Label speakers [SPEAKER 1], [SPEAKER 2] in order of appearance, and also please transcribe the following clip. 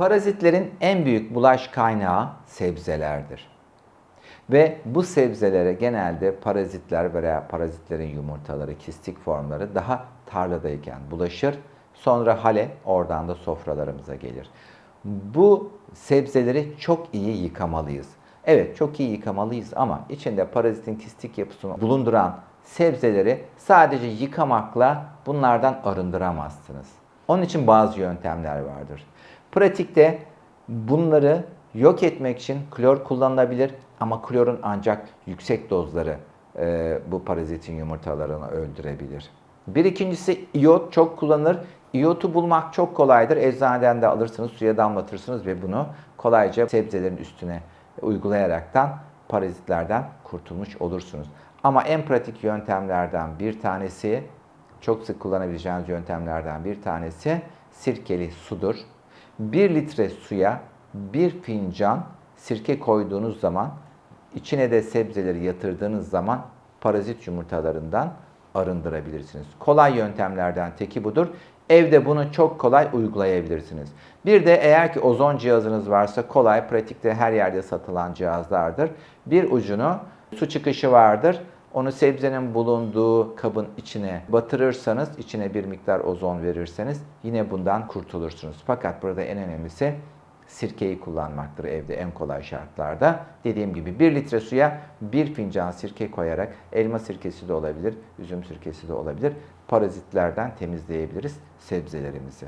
[SPEAKER 1] Parazitlerin en büyük bulaş kaynağı sebzelerdir. Ve bu sebzelere genelde parazitler veya parazitlerin yumurtaları, kistik formları daha tarladayken bulaşır. Sonra hale oradan da sofralarımıza gelir. Bu sebzeleri çok iyi yıkamalıyız. Evet çok iyi yıkamalıyız ama içinde parazitin kistik yapısını bulunduran sebzeleri sadece yıkamakla bunlardan arındıramazsınız. Onun için bazı yöntemler vardır. Pratikte bunları yok etmek için klor kullanılabilir ama klorun ancak yüksek dozları e, bu parazitin yumurtalarını öldürebilir. Bir ikincisi iyot çok kullanılır. İyotu bulmak çok kolaydır. Eczaneden de alırsınız, suya damlatırsınız ve bunu kolayca sebzelerin üstüne uygulayaraktan parazitlerden kurtulmuş olursunuz. Ama en pratik yöntemlerden bir tanesi, çok sık kullanabileceğiniz yöntemlerden bir tanesi sirkeli sudur. 1 litre suya 1 fincan sirke koyduğunuz zaman, içine de sebzeleri yatırdığınız zaman parazit yumurtalarından arındırabilirsiniz. Kolay yöntemlerden teki budur. Evde bunu çok kolay uygulayabilirsiniz. Bir de eğer ki ozon cihazınız varsa kolay, pratikte her yerde satılan cihazlardır. Bir ucunu su çıkışı vardır. Onu sebzenin bulunduğu kabın içine batırırsanız, içine bir miktar ozon verirseniz yine bundan kurtulursunuz. Fakat burada en önemlisi sirkeyi kullanmaktır evde en kolay şartlarda. Dediğim gibi 1 litre suya 1 fincan sirke koyarak elma sirkesi de olabilir, üzüm sirkesi de olabilir. Parazitlerden temizleyebiliriz sebzelerimizi.